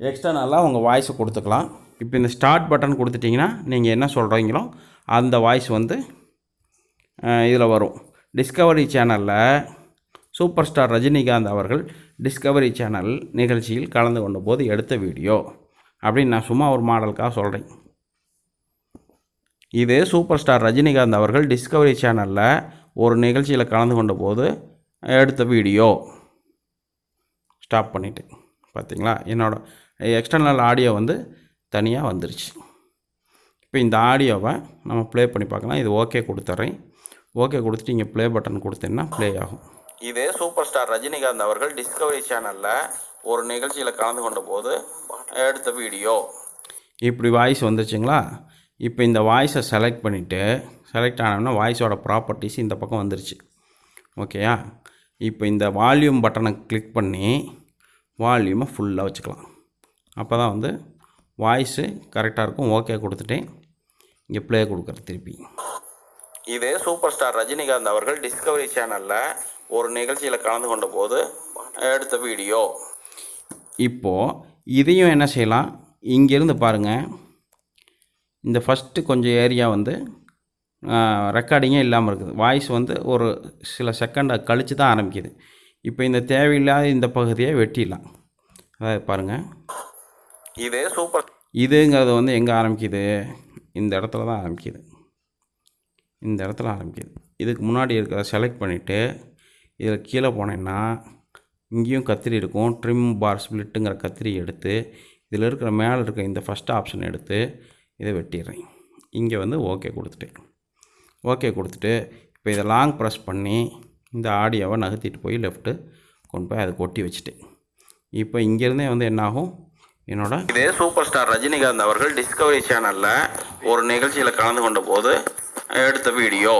எக்ஸ்டர்னலாக உங்கள் வாய்ஸை கொடுத்துக்கலாம். இப்போ இந்த ஸ்டார்ட் பட்டன் கொடுத்துட்டிங்கன்னா நீங்கள் என்ன சொல்கிறீங்களோ அந்த வாய்ஸ் வந்து இதில் வரும். டிஸ்கவரி சேனலில் சூப்பர் ஸ்டார் ரஜினிகாந்த் அவர்கள் டிஸ்கவரி சேனல் நிகழ்ச்சியில் கலந்து கொண்ட போது எடுத்த வீடியோ அப்படின்னு நான் சும்மா ஒரு மாடலுக்காக சொல்கிறேன் இது சூப்பர் ஸ்டார் ரஜினிகாந்த் அவர்கள் டிஸ்கவரி சேனலில் ஒரு நிகழ்ச்சியில் கலந்து கொண்ட போது எடுத்த வீடியோ ஸ்டாப் பண்ணிவிட்டு பார்த்தீங்களா என்னோடய எக்ஸ்டர்னல் ஆடியோ வந்து தனியாக வந்துருச்சு. இப்போ இந்த ஆடியோவை நம்ம ப்ளே பண்ணி பார்க்கலாம். இது ஓகே கொடுத்துட்றேன் ஓகே கொடுத்துட்டு இங்கே ப்ளே பட்டன் கொடுத்தீங்கன்னா ப்ளே ஆகும். இது சூப்பர் ஸ்டார் ரஜினிகாந்த் அவர்கள் டிஸ்கவரி சேனலில் ஒரு நிகழ்ச்சியில் கலந்து கொண்ட போது எடுத்த வீடியோ இப்படி வாய்ஸ் வந்துருச்சுங்களா? இப்போ இந்த வாய்ஸை செலக்ட் பண்ணிவிட்டு செலக்ட் ஆனோம்னா வாய்ஸோட ப்ராப்பர்ட்டிஸ் இந்த பக்கம் வந்துருச்சு. ஓகேயா இப்போ இந்த வால்யூம் பட்டனை கிளிக் பண்ணி வால்யூமை ஃபுல்லாக வச்சுக்கலாம். அப்போ தான் வந்து வாய்ஸு கரெக்டாக இருக்கும் ஓகே கொடுத்துட்டேன். இங்கே ப்ளே கொடுக்குறேன் திருப்பி. இது சூப்பர் ஸ்டார் ரஜினிகாந்த் அவர்கள் டிஸ்கவரி சேனலில் ஒரு நிகழ்ச்சியில் கலந்து கொண்ட போது எடுத்த வீடியோ இப்போது இதையும் என்ன செய்யலாம்? இங்கேருந்து பாருங்கள் இந்த ஃபஸ்ட்டு கொஞ்சம் ஏரியா வந்து ரெக்கார்டிங்கே இல்லாமல் இருக்குது. வாய்ஸ் வந்து ஒரு சில செகண்டை கழித்து தான் ஆரம்பிக்குது. இப்போ இந்த தேவையில்லாத இந்த பகுதியை வெட்டிடலாம். அதாவது பாருங்கள் இது சூப்பர் இதுங்கிறது வந்து எங்கே ஆரம்பிக்குது? இந்த இடத்துல தான் ஆரம்பிக்குது. இந்த இடத்துல ஆரம்பிக்குது. இதுக்கு முன்னாடி இருக்கிறத செலக்ட் பண்ணிவிட்டு இதில் கீழே போனேன்னா இங்கேயும் கத்திரி இருக்கும். ட்ரிம் பார் ஸ்ப்ளிட்டுங்கிற கத்திரி எடுத்து இதில் இருக்கிற மேலே இருக்க இந்த ஃபஸ்ட் ஆப்ஷன் எடுத்து இதை வெட்டிடுறேன். இங்கே வந்து ஓகே கொடுத்துட்டேன் ஓகே கொடுத்துட்டு இப்போ இதை லாங் ப்ரெஸ் பண்ணி இந்த ஆடியோவை நகர்த்திட்டு போய் லெஃப்ட்டு கொண்டு போய் அதை கொட்டி வச்சுட்டேன் இப்போ இங்கேருந்தே வந்து என்னாகும்? என்னோட இதே சூப்பர் ஸ்டார் ரஜினிகாந்த் அவர்கள் டிஸ்கவரி சேனலில் ஒரு நிகழ்ச்சியில் கலந்து கொண்ட போது எடுத்த வீடியோ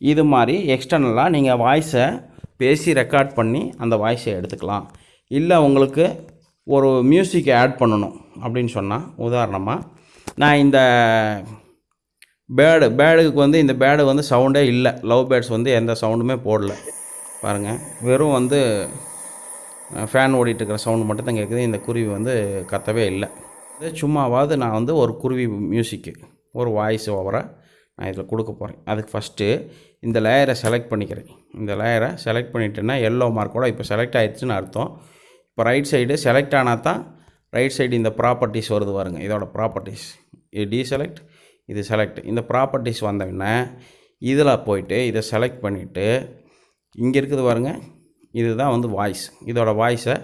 இது மாதிரி எக்ஸ்டர்னலாக நீங்கள் வாய்ஸை பேசி ரெக்கார்ட் பண்ணி அந்த வாய்ஸை எடுத்துக்கலாம். இல்லை உங்களுக்கு ஒரு மியூசிக் ஆட் பண்ணணும் அப்படின்னு சொன்னால் உதாரணமாக நான் இந்த பேர்டு பேர்டுக்கு வந்து இந்த பேர்டு வந்து சவுண்டே இல்லை. லவ் பேர்ட்ஸ் வந்து எந்த சவுண்டுமே போடல. பாருங்கள் வெறும் வந்து ஃபேன் ஓடிட்டுருக்கிற சவுண்டு மட்டும் தான் கேட்குது இந்த குருவி வந்து கத்தவே இல்லை. இது சும்மாவாவது நான் வந்து ஒரு குருவி மியூசிக்கு ஒரு வாய்ஸ் ஓவராக நான் இதில் கொடுக்க போகிறேன் அதுக்கு ஃபஸ்ட்டு இந்த லேயரை செலக்ட் பண்ணிக்கிறேன். இந்த லேயரை செலக்ட் பண்ணிட்டேன்னா எல்லோ மார்க்கோட இப்போ செலக்ட் ஆகிடுச்சுன்னு அர்த்தம். இப்போ ரைட் சைடு செலக்ட் ஆனால் தான் ரைட் சைடு இந்த ப்ராப்பர்ட்டிஸ் வருது பாருங்க. இதோட ப்ராப்பர்ட்டிஸ் டீசெலக்ட் இது செலக்ட் இந்த ப்ராப்பர்ட்டிஸ் வந்தோடனே இதில் போயிட்டு இதை செலக்ட் பண்ணிவிட்டு இங்கே இருக்குது பாருங்க இதுதான் வந்து வாய்ஸ் இதோட வாய்ஸை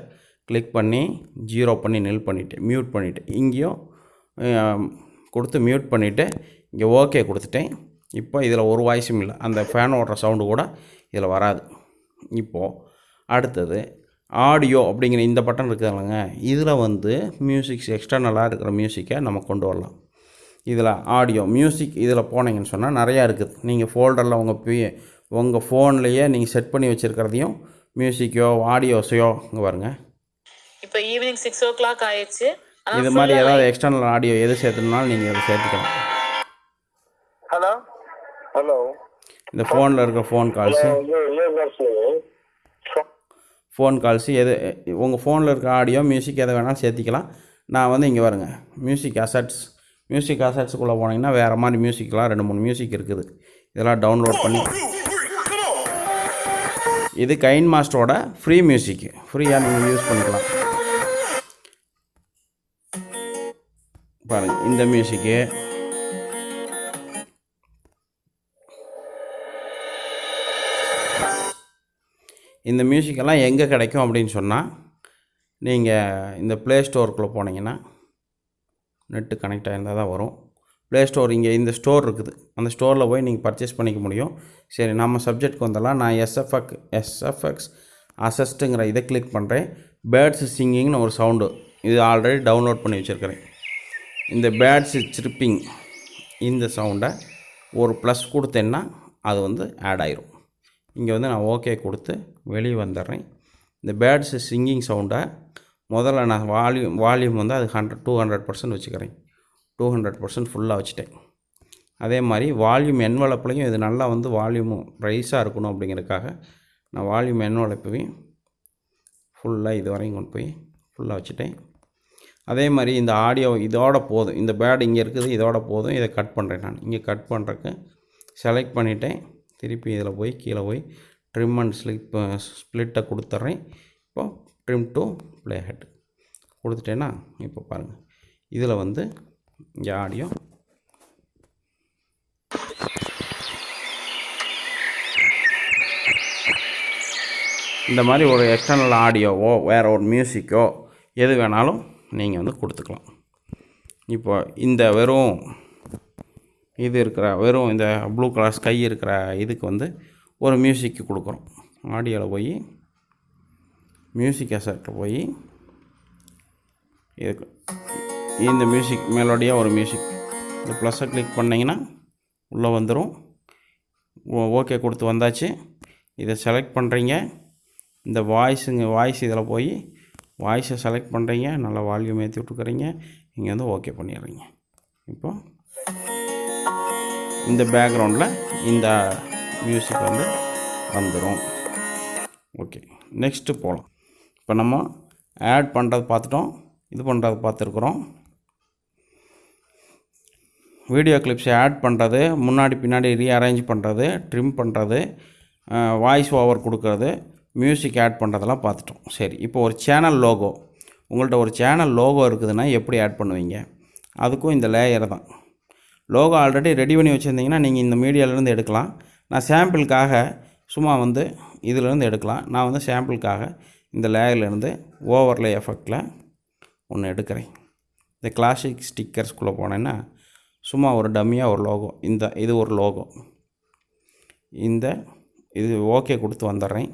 கிளிக் பண்ணி ஜீரோ பண்ணி நெல் பண்ணிவிட்டு மியூட் பண்ணிவிட்டு இங்கேயும் கொடுத்து மியூட் பண்ணிவிட்டு இங்கே ஓகே கொடுத்துட்டேன் இப்போ இதில் ஒரு வாய்ஸும் இல்லை. அந்த ஃபேன் ஓடுற சவுண்டு கூட இதில் வராது. இப்போது அடுத்தது ஆடியோ அப்படிங்கிற இந்த பட்டன் இருக்குதுல்லங்க இதில் வந்து மியூசிக்ஸ் எக்ஸ்டர்னலாக இருக்கிற மியூசிக்கை நம்ம கொண்டு வரலாம். இதில் ஆடியோ மியூசிக் இதில் போனீங்கன்னு சொன்னால் நிறையா இருக்குது. நீங்கள் ஃபோல்டரில் உங்கள் பி உங்கள் ஃபோன்லேயே நீங்கள் செட் பண்ணி வச்சுருக்கிறதையும் மியூசிக்கோ ஆடியோஸையோ இங்கே பாருங்க. இப்போ ஈவினிங் சிக்ஸ் ஓ கிளாக் ஆயிடுச்சு இது மாதிரி ஏதாவது எக்ஸ்டர்னல் ஆடியோ எது சேர்த்துனாலும் நீங்கள் இதை சேர்த்துக்கலாம். ஹலோ ஹலோ இந்த ஃபோனில் இருக்கிற ஃபோன் கால்ஸு ஃபோன் கால்ஸு எது உங்கள் ஃபோனில் இருக்க ஆடியோ மியூசிக் எதை வேணாலும் சேர்த்திக்கலாம். நான் வந்து இங்கே வருங்க மியூசிக் அசட்ஸ் மியூசிக் அசட்ஸுக்குள்ளே போனீங்கன்னா வேறு மாதிரி மியூசிக்லாம் ரெண்டு மூணு மியூசிக் இருக்குது. இதெல்லாம் டவுன்லோட் பண்ணி இது கைன் மாஸ்டரோட ஃப்ரீ மியூசிக் ஃப்ரீயாக நீங்கள் யூஸ் பண்ணிக்கலாம். பாருங்கள் இந்த மியூசிக்கு இந்த மியூசிக்கெல்லாம் எங்கே கிடைக்கும் அப்படின்னு சொன்னால் நீங்கள் இந்த ப்ளே ஸ்டோருக்குள்ளே போனீங்கன்னா நெட்டு கனெக்ட் ஆகியிருந்தால் தான் வரும். ப்ளே ஸ்டோர் இங்கே இந்த ஸ்டோர் இருக்குது. அந்த ஸ்டோரில் போய் நீங்கள் பர்ச்சேஸ் பண்ணிக்க முடியும். சரி நம்ம சப்ஜெக்ட்க்கு வந்தெல்லாம் நான் எஸ்எஃப்எக் எஸ்எஃப்எக்ஸ் அசஸ்ட்டுங்கிற இதை கிளிக் பண்ணுறேன் பேர்ட்ஸ் சிங்கிங்னு ஒரு சவுண்டு இது ஆல்ரெடி டவுன்லோட் பண்ணி வச்சுருக்கிறேன். இந்த பேர்ட்ஸ் சிரிப்பிங் இந்த சவுண்டை ஒரு ப்ளஸ் கொடுத்தேன்னா அது வந்து ஆட் ஆயிரும். இங்கே வந்து நான் ஓகே கொடுத்து வெளியே வந்துடுறேன். இந்த பேர்ட்ஸ் சிங்கிங் சவுண்டை முதல்ல நான் வால்யூம் வால்யூம் வந்து அது ஹண்ட்ரட் டூ ஹண்ட்ரட் பர்சன்ட் வச்சுக்கிறேன். டூ ஹண்ட்ரட் பர்சன்ட் ஃபுல்லாக வச்சுட்டேன். அதே மாதிரி வால்யூம் என்வலப்லையும் இது நல்லா வந்து வால்யூமும் ரைஸாக இருக்கணும் அப்படிங்கிறதுக்காக நான் வால்யூம் என்வலப்பையும் ஃபுல்லாக இது வரையும் கொண்டு போய் ஃபுல்லாக வச்சுட்டேன். அதே மாதிரி இந்த ஆடியோ இதோட போதும். இந்த பேட் இங்கே இருக்குது இதோட போதும். இதை கட் பண்ணுறேன் நான். இங்கே கட் பண்ணுறக்கு செலக்ட் பண்ணிட்டேன். திருப்பி இதில் போய் கீழே போய் ட்ரிம் அண்ட் ஸ்லிப் ஸ்ப்ளிட்டை கொடுத்துட்றேன். இப்போ ட்ரிம் டு ப்ளே ஹெட் கொடுத்துட்டேன்னா இப்போ பாருங்கள் இதில் வந்து இங்கே ஆடியோ இந்த மாதிரி ஒரு எக்ஸ்டர்னல் ஆடியோவோ வேறு ஒரு மியூசிக்கோ எது வேணாலும் நீங்கள் வந்து கொடுத்துக்கலாம். இப்போ இந்த வெறும் இது இருக்கிற வெறும் இந்த ப்ளூ கலர் ஸ்கை இருக்கிற இதுக்கு வந்து ஒரு மியூசிக்கு கொடுக்குறோம். ஆடியோவில் போய் மியூசிக் எசட்டில் போய் இதுக்கு இந்த மியூசிக் மெலோடியாக ஒரு மியூசிக் இந்த ப்ளஸ்ஸை கிளிக் பண்ணிங்கன்னா உள்ளே வந்துடும் ஓகே கொடுத்து வந்தாச்சு. இதை செலக்ட் பண்ணுறீங்க இந்த வாய்ஸுங்க வாய்ஸ் இதில் போய் வாய்ஸை செலக்ட் பண்ணுறீங்க நல்லா வால்யூம் ஏற்றி விட்டுக்கிறீங்க இங்கே வந்து ஓகே பண்ணிடுறீங்க. இப்போ இந்த பேக்ரவுண்டில் இந்த மியூசிக் வந்து வந்துடும் ஓகே நெக்ஸ்ட்டு போகலாம் இப்போ நம்ம ஆட் பண்ணுறது பார்த்துட்டோம். இது பண்ணுறது பார்த்துருக்குறோம். வீடியோ கிளிப்ஸை ஆட் பண்ணுறது முன்னாடி பின்னாடி ரீஅரேஞ்ச் பண்ணுறது ட்ரிம் பண்ணுறது வாய்ஸ் ஓவர் கொடுக்கறது மியூசிக் ஆட் பண்ணுறதெல்லாம் பார்த்துட்டோம். சரி இப்போ ஒரு சேனல் லோகோ உங்கள்கிட்ட ஒரு சேனல் லோகோ இருக்குதுன்னா எப்படி ஆட் பண்ணுவீங்க? அதுக்கும் இந்த லேயர் தான். லோகோ ஆல்ரெடி ரெடி பண்ணி வச்சுருந்தீங்கன்னா நீங்கள் இந்த மீடியாவிலேருந்து எடுக்கலாம். நான் சாம்பிளுக்காக சும்மா வந்து இதிலேருந்து எடுக்கலாம். நான் வந்து சாம்பிளுக்காக இந்த லேயர்லேருந்து ஓவர்லே எஃபெக்டில் ஒன்று எடுக்கிறேன். இந்த கிளாசிக் ஸ்டிக்கர்ஸ்குள்ளே போனேன்னா சும்மா ஒரு டம்மியாக ஒரு லோகோ இந்த இது ஒரு லோகோ. இந்த இது ஓகே கொடுத்து வந்துடுறேன்.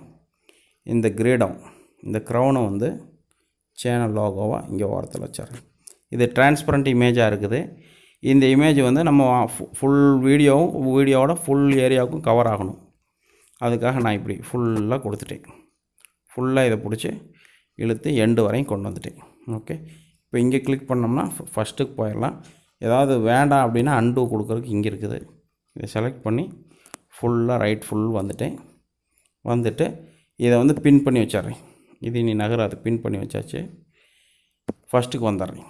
இந்த கிரீடம் இந்த க்ரௌனை வந்து சேனல் லோகோவாக இங்கே ஓரத்தில் வச்சிடுறேன். இது டிரான்ஸ்பரண்ட் இமேஜாக இருக்குது. இந்த இமேஜ் வந்து நம்ம ஃபுல் வீடியோவும் வீடியோவோட ஃபுல் ஏரியாவுக்கும் கவர் ஆகணும். அதுக்காக நான் இப்படி ஃபுல்லாக கொடுத்துட்டேன். ஃபுல்லாக இதை பிடிச்சி இழுத்து எண்டு வரையும் கொண்டு வந்துட்டேன். ஓகே இப்போ இங்கே கிளிக் பண்ணோம்னா ஃபஸ்ட்டுக்கு போயிடலாம். ஏதாவது வேண்டாம் அப்படின்னா அன்டூ கொடுக்குறதுக்கு இங்கே இருக்குது. இதை செலக்ட் பண்ணி ஃபுல்லாக ரைட் ஃபுல் வந்துட்டேன். வந்துட்டு இதை வந்து பின் பண்ணி வச்சிட்றேன். இது நீ நகராது பின் பண்ணி வச்சாச்சு. ஃபஸ்ட்டுக்கு வந்துடுறேன்.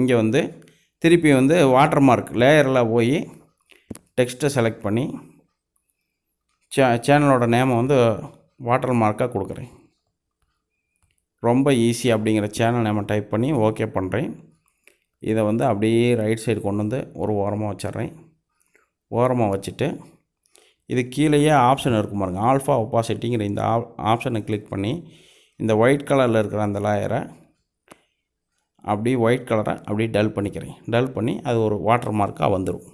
இங்கே வந்து திருப்பி வந்து வாட்டர் மார்க் லேயரில் போய் டெக்ஸ்ட்டை செலக்ட் பண்ணி சே சேனலோட நேமை வந்து வாட்டர் மார்க்காக கொடுக்குறேன். ரொம்ப ஈஸி அப்படிங்கிற சேனல் நம்ம டைப் பண்ணி ஓகே பண்ணுறேன் இதை வந்து அப்படியே ரைட் சைடு கொண்டு வந்து ஒரு ஓரமாக வச்சிட்றேன். ஓரமாக வச்சுட்டு இது கீழேயே ஆப்ஷன் இருக்கும் பாருங்க. ஆல்ஃபா ஒப்பாசிட்டிங்கிற இந்த ஆப்ஷனை கிளிக் பண்ணி இந்த ஒயிட் கலரில் இருக்கிற அந்த லேயரை அப்படியே ஒயிட் கலரை அப்படியே டல் பண்ணிக்கிறேன். டல் பண்ணி அது ஒரு வாட்டர் மார்க்காக வந்துடும்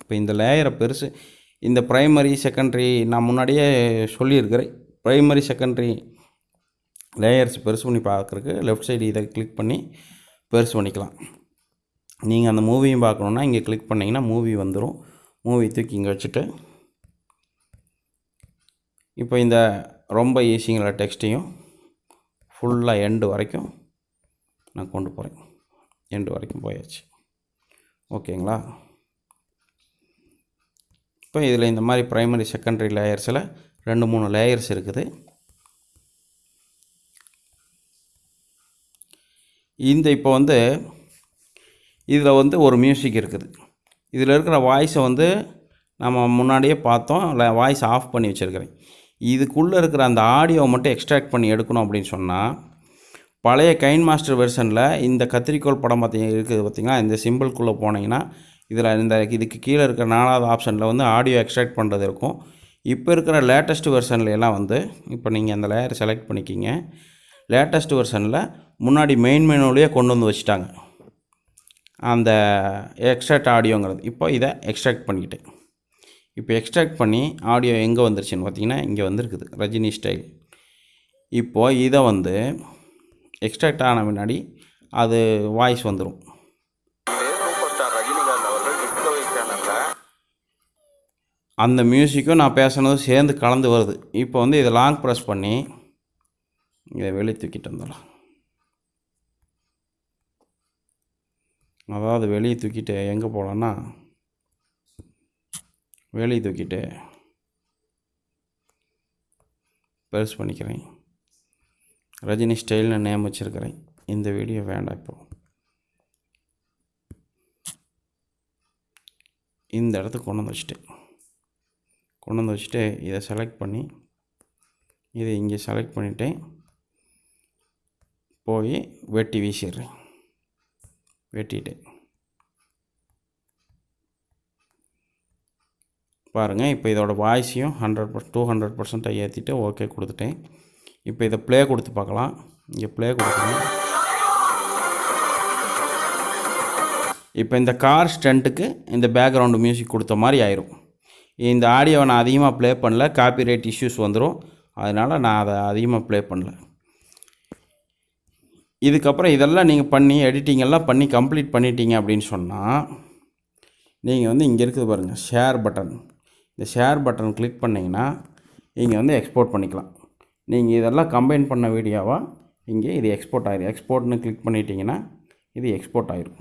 இப்போ இந்த லேயரை பெருசு இந்த ப்ரைமரி செகண்டரி நான் முன்னாடியே சொல்லியிருக்கிறேன். ப்ரைமரி செகண்டரி லேயர்ஸ் பெருசு பண்ணி பார்க்குறக்கு லெஃப்ட் சைடு இதை கிளிக் பண்ணி பெருசு பண்ணிக்கலாம். நீங்கள் அந்த மூவியும் பார்க்கணுன்னா இங்கே கிளிக் பண்ணிங்கன்னா மூவி வந்துடும் மூவி தூக்கி இங்கே வச்சுட்டு இப்போ இந்த ரொம்ப ஈஸிங்கிற டெக்ஸ்ட்டையும் ஃபுல்லாக எண்டு வரைக்கும் நான் கொண்டு போகிறேன் எண்டு வரைக்கும் போயாச்சு. ஓகேங்களா இப்போ இதில் இந்த மாதிரி ப்ரைமரி செகண்டரி லேயர்ஸில் ரெண்டு மூணு லேயர்ஸ் இருக்குது. இந்த இப்போ வந்து இதில் வந்து ஒரு மியூசிக் இருக்குது. இதில் இருக்கிற வாய்ஸை வந்து நம்ம முன்னாடியே பார்த்தோம் வாய்ஸ் ஆஃப் பண்ணி வச்சுருக்கிறேன். இதுக்குள்ளே இருக்கிற அந்த ஆடியோவை மட்டும் எக்ஸ்ட்ராக்ட் பண்ணி எடுக்கணும் அப்படின்னு சொன்னால் பழைய கைன் மாஸ்டர் வெர்ஷனில் இந்த கத்திரிக்கோள் படம் பார்த்திங்க இருக்குது பார்த்திங்கன்னா இந்த சிம்பிள்குள்ளே போனீங்கன்னா இதில் இந்த இதுக்கு கீழே இருக்கிற நாலாவது ஆப்ஷனில் வந்து ஆடியோ எக்ஸ்ட்ராக்ட் பண்ணுறது இருக்கும். இப்போ இருக்கிற லேட்டஸ்ட் வெர்ஷன்ல எல்லாம் வந்து இப்போ நீங்கள் அந்த லேயர் செலக்ட் பண்ணிக்கிங்க. லேட்டஸ்ட் வெர்ஷனில் முன்னாடி மெயின் மெனுலேயே கொண்டு வந்து வச்சுட்டாங்க. அந்த எக்ஸ்ட்ராக்ட் ஆடியோங்கிறது இப்போ இதை எக்ஸ்ட்ராக்ட் பண்ணிக்கிட்டேன். இப்போ எக்ஸ்ட்ராக்ட் பண்ணி ஆடியோ எங்கே வந்துருச்சுன்னு பார்த்தீங்கன்னா இங்கே வந்திருக்குது. ரஜினி ஸ்டைல் இப்போது இதை வந்து எக்ஸ்ட்ராக்ட் ஆன பின்னாடி அது வாய்ஸ் வந்துடும் அந்த மியூசிக்கும் நான் பேசுனதும் சேர்ந்து கலந்து வருது. இப்போ வந்து இதை லாங் ப்ரெஸ் பண்ணி இதை வெளியே தூக்கிட்டு வந்துடலாம். அதாவது வெளியே தூக்கிட்டு எங்கே போகலான்னா வெளியே தூக்கிட்டு பெருசு பண்ணிக்கிறேன். ரஜினி ஸ்டைல்னு நேம் வச்சுருக்கிறேன். இந்த வீடியோ வேண்டாம் இப்போ. இந்த இடத்துக்கு கொண்டு வந்து வச்சுட்டேன் கொண்டு வந்து வச்சுட்டு இதை செலக்ட் பண்ணி இதை இங்கே செலக்ட் பண்ணிட்டேன் போய் வெட்டி வீசிடுறேன். வெட்டிட்டு. பாருங்கள் இப்போ இதோட வாய்ஸையும் ஹண்ட்ரட் பர் டூ ஹண்ட்ரட் பர்சன்ட்டாக ஏற்றிட்டு ஓகே கொடுத்துட்டேன். இப்போ இதை ப்ளே கொடுத்து பார்க்கலாம். இங்கே ப்ளே கொடுக்கணும் இப்போ இந்த கார் ஸ்டண்ட்டுக்கு இந்த பேக்ரவுண்டு மியூசிக் கொடுத்த மாதிரி ஆயிரும். இந்த ஆடியோவை நான் அதிகமாக ப்ளே பண்ணல காப்பி ரைட் இஷ்யூஸ் வந்துடும் அதனால் நான் அதை அதிகமாக ப்ளே பண்ணல. இதுக்கப்புறம் இதெல்லாம் நீங்கள் பண்ணி எடிட்டிங் எல்லாம் பண்ணி கம்ப்ளீட் பண்ணிட்டீங்க அப்படின்னு சொன்னால் நீங்கள் வந்து இங்கே இருக்குது பாருங்கள் ஷேர் பட்டன் இந்த ஷேர் பட்டன் கிளிக் பண்ணிங்கன்னா இங்கே வந்து எக்ஸ்போர்ட் பண்ணிக்கலாம். நீங்கள் இதெல்லாம் கம்பைன் பண்ண வீடியோவாக இங்கே இது எக்ஸ்போர்ட் ஆயிரும் எக்ஸ்போர்ட்னு கிளிக் பண்ணிட்டீங்கன்னா இது எக்ஸ்போர்ட் ஆயிரும்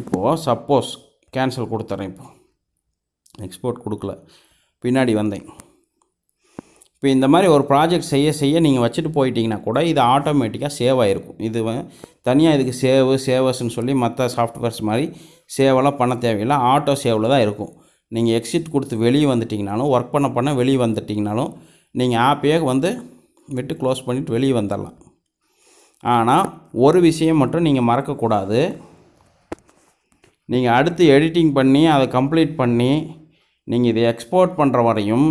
இப்போது சப்போஸ் கேன்சல் கொடுத்துட்றேன் இப்போது எக்ஸ்போர்ட் கொடுக்கல. பின்னாடி வந்தேன். இப்போ இந்த மாதிரி ஒரு ப்ராஜெக்ட் செய்ய செய்ய நீங்கள் வச்சுட்டு போயிட்டீங்கன்னா கூட இது ஆட்டோமேட்டிக்காக சேவ் ஆகிருக்கும் இது தனியாக இதுக்கு சேவ் சேவர்ஸ்னு சொல்லி மற்ற சாஃப்ட்வேர்ஸ் மாதிரி சேவெல்லாம் பண்ண தேவையில்லை. ஆட்டோ சேவில் தான் இருக்கும். நீங்கள் எக்ஸிட் கொடுத்து வெளியே வந்துட்டிங்கனாலும் ஒர்க் பண்ண பண்ண வெளியே வந்துட்டிங்கனாலும் நீங்கள் ஆப்பையே வந்து விட்டு க்ளோஸ் பண்ணிவிட்டு வெளியே வந்துடலாம். ஆனால் ஒரு விஷயம் மட்டும் நீங்கள் மறக்கக்கூடாது. நீங்கள் அடுத்து எடிட்டிங் பண்ணி அதை கம்ப்ளீட் பண்ணி நீங்கள் இதை எக்ஸ்போர்ட் பண்ணுற வரையும்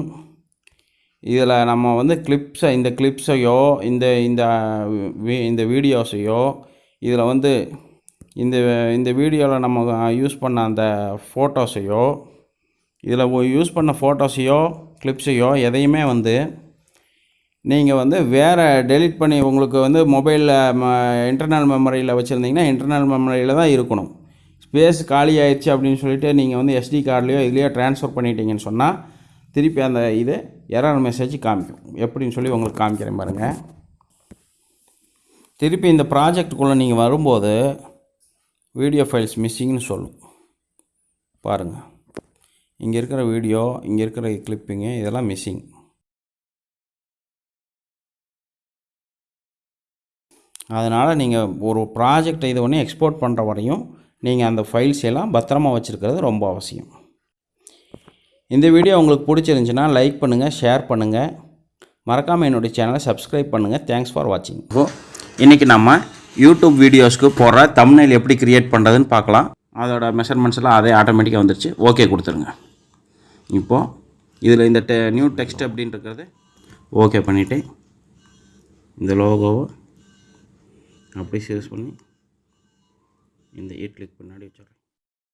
இதில் நம்ம வந்து கிளிப்ஸை இந்த கிளிப்ஸையோ இந்த இந்த இந்த வீடியோஸையோ இதில் வந்து இந்த இந்த வீடியோவில் நம்ம யூஸ் பண்ண அந்த ஃபோட்டோஸையோ இதில் யூஸ் பண்ண ஃபோட்டோஸையோ கிளிப்ஸையோ எதையுமே வந்து நீங்கள் வந்து வேறு டெலீட் பண்ணி உங்களுக்கு வந்து மொபைலில் ம இன்டர்னல் மெமரியில் வச்சுருந்தீங்கன்னா இன்டர்னல் மெமரியில் தான் இருக்கணும். ஸ்பேஸ் காலி ஆயிடுச்சு அப்படின்னு சொல்லிட்டு நீங்கள் வந்து எஸ்டி கார்ட்லேயோ இதுலேயோ ட்ரான்ஸ்ஃபர் பண்ணிட்டீங்கன்னு சொன்னால் திருப்பி அந்த இது எரர் மெசேஜ் காமிக்கும். எப்படின்னு சொல்லி உங்களுக்கு காமிக்கிறேன் பாருங்கள் திருப்பி இந்த ப்ராஜெக்ட்டுக்குள்ளே நீங்கள் வரும்போது வீடியோ ஃபைல்ஸ் மிஸ்ஸிங்னு சொல்லும். பாருங்கள் இங்கே இருக்கிற வீடியோ இங்கே இருக்கிற கிளிப்பிங்கு இதெல்லாம் மிஸ்ஸிங் அதனால் நீங்கள் ஒரு ப்ராஜெக்டை இது ஒன்று எக்ஸ்போர்ட் பண்ணுற வரையும் நீங்கள் அந்த ஃபைல்ஸ் எல்லாம் பத்திரமா வச்சுருக்கிறது ரொம்ப அவசியம். இந்த வீடியோ உங்களுக்கு பிடிச்சிருந்துச்சுன்னா லைக் பண்ணுங்கள் ஷேர் பண்ணுங்கள் மறக்காமல் என்னுடைய சேனலை சப்ஸ்கிரைப் பண்ணுங்கள் தேங்க்ஸ் ஃபார் வாட்சிங் இன்றைக்கி நம்ம யூடியூப் வீடியோஸ்க்கு போகிற தம்ப்நெயில் எப்படி கிரியேட் பண்ணுறதுன்னு பார்க்கலாம். அதோட மெஷர்மெண்ட்ஸ் எல்லாம் அதே ஆட்டோமேட்டிக்காக வந்துருச்சு. ஓகே கொடுத்துருங்க. இப்போது இதில் இந்த டெ நியூ டெக்ஸ்ட் அப்படின்ட்டுருக்கிறது ஓகே பண்ணிவிட்டு இந்த லோகோவை அப்படி சேஸ் பண்ணி இந்த எயிட் கிளிக் பின்னாடி வச்சிடறேன்.